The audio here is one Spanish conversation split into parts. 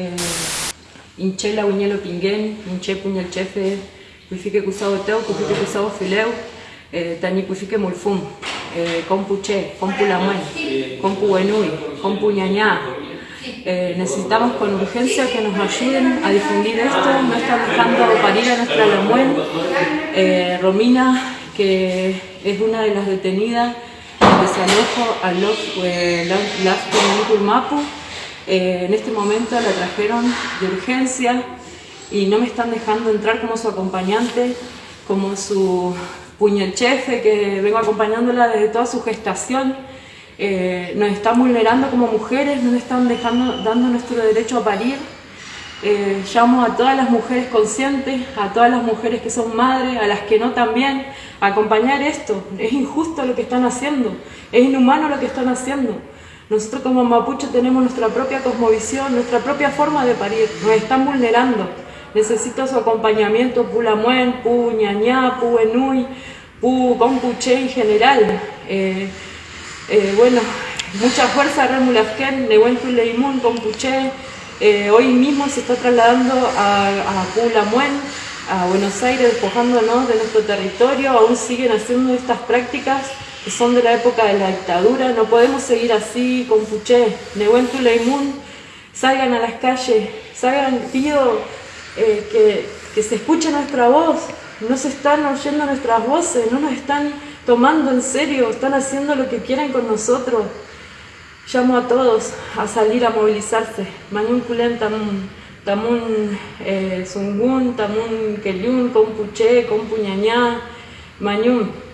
eh, Inchela Uñelo Pinguén, Inche Puñal Chefe, Cuifique Cusado Teo, Cuifique Cusado Fileu, eh, Tani Cuifique Mulfum, eh, Compu Che, Compu Lamuen, Compu Compu Ñañá. Eh, necesitamos con urgencia que nos ayuden a difundir esto, no están dejando parir a nuestra Lamuen. Eh, Romina, que es una de las detenidas, desalojo al Las Mapu, eh, en este momento la trajeron de urgencia y no me están dejando entrar como su acompañante, como su puñechefe que vengo acompañándola desde toda su gestación. Eh, nos están vulnerando como mujeres, nos están dejando, dando nuestro derecho a parir. Eh, llamo a todas las mujeres conscientes, a todas las mujeres que son madres, a las que no también, a acompañar esto. Es injusto lo que están haciendo, es inhumano lo que están haciendo. Nosotros como mapuche tenemos nuestra propia cosmovisión, nuestra propia forma de parir, nos están vulnerando. Necesito su acompañamiento, pu lamuen, pu ñañá, pu enui, pu compuche en general. Eh, eh, bueno, mucha fuerza, Remulafken, Nehuentu Leimun, compuche. Eh, hoy mismo se está trasladando a, a pu lamuen, a Buenos Aires, despojándonos de nuestro territorio. Aún siguen haciendo estas prácticas que son de la época de la dictadura, no podemos seguir así con Puché, Nehuentu Leimun, salgan a las calles, salgan, pido eh, que, se escuche nuestra voz, no se están oyendo nuestras voces, no nos están tomando en serio, están haciendo lo que quieren con nosotros. Llamo a todos a salir a movilizarse. Mañun Kulem Tamun, Tamun eh, Sungun, Tamun Kelyun, Compuché, Compuñañá, Mañun.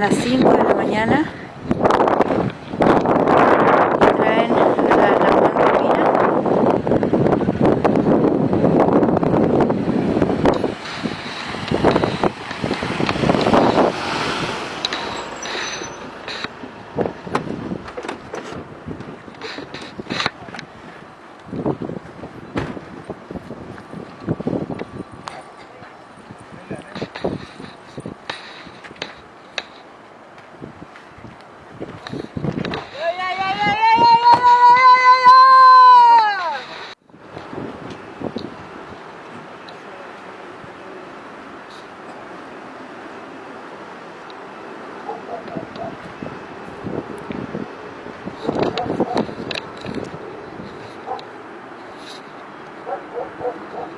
Las 5 de la mañana Oh, oh.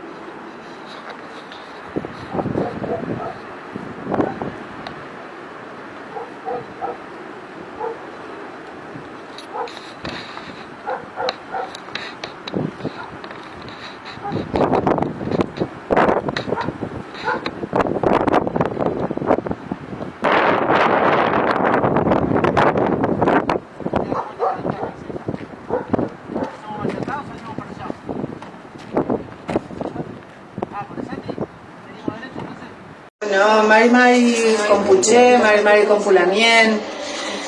No, Mari Mari Compuché, Mari Compulamien,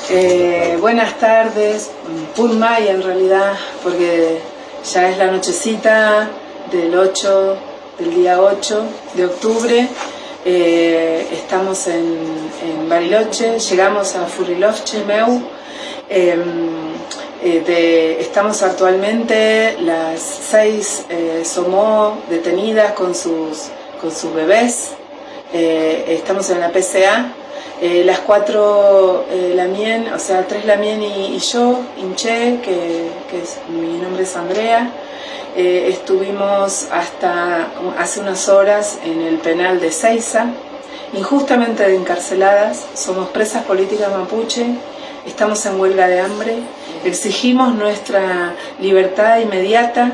eh, buenas tardes, Pulmay en realidad, porque ya es la nochecita del 8, del día 8 de octubre, eh, estamos en, Bariloche, llegamos a Furilovche, Meu, em, eh, estamos actualmente las seis Somó detenidas con sus, con sus bebés, eh, estamos en la PCA, eh, las cuatro eh, Lamien, o sea, tres Lamien y, yo, Inche, que, mi nombre es Andrea, estuvimos hasta hace unas horas en el penal de Ceiza, injustamente encarceladas, somos presas políticas mapuche, estamos en huelga de hambre, exigimos nuestra libertad inmediata,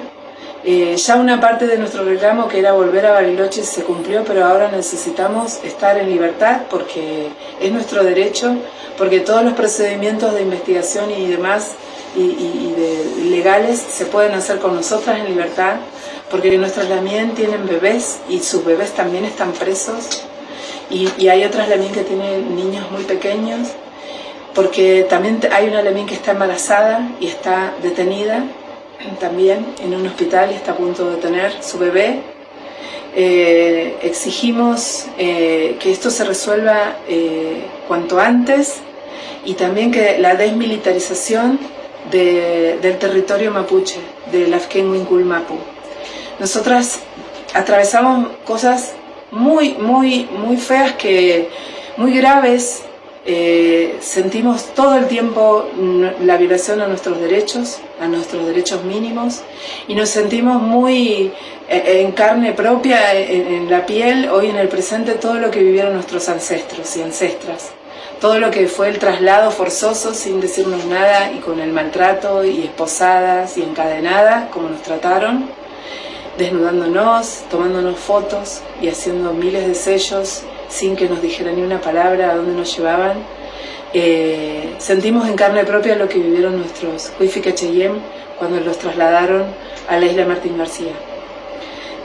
eh, ya una parte de nuestro reclamo que era volver a Bariloche se cumplió, pero ahora necesitamos estar en libertad porque es nuestro derecho, porque todos los procedimientos de investigación y demás y, legales se pueden hacer con nosotras en libertad, porque nuestras lamien tienen bebés y sus bebés también están presos. Y, y hay otras lamien que tienen niños muy pequeños, porque también hay una lamien que está embarazada y está detenida también en un hospital y está a punto de tener su bebé. Eh, exigimos eh, que esto se resuelva eh, cuanto antes y también que la desmilitarización de, del territorio mapuche, del Afken Mapu. Nosotras atravesamos cosas muy, muy, muy feas, que, muy graves, eh, sentimos todo el tiempo la violación a nuestros derechos, a nuestros derechos mínimos, y nos sentimos muy eh, en carne propia, en, en, la piel, hoy en el presente, todo lo que vivieron nuestros ancestros y ancestras. Todo lo que fue el traslado forzoso sin decirnos nada y con el maltrato y esposadas y encadenadas, como nos trataron, desnudándonos, tomándonos fotos y haciendo miles de sellos sin que nos dijeran ni una palabra a dónde nos llevaban. Eh, sentimos en carne propia lo que vivieron nuestros Huifica Cheyem cuando los trasladaron a la isla Martín García.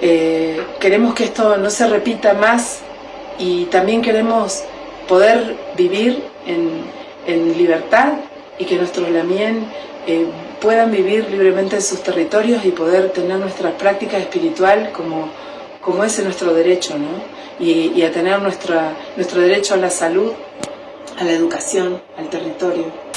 Eh, queremos que esto no se repita más y también queremos poder vivir en, en libertad y que nuestros lamien eh, puedan vivir libremente en sus territorios y poder tener nuestra práctica espiritual como, como es nuestro derecho, ¿no? y, y a tener nuestra, nuestro derecho a la salud, a la educación, al territorio.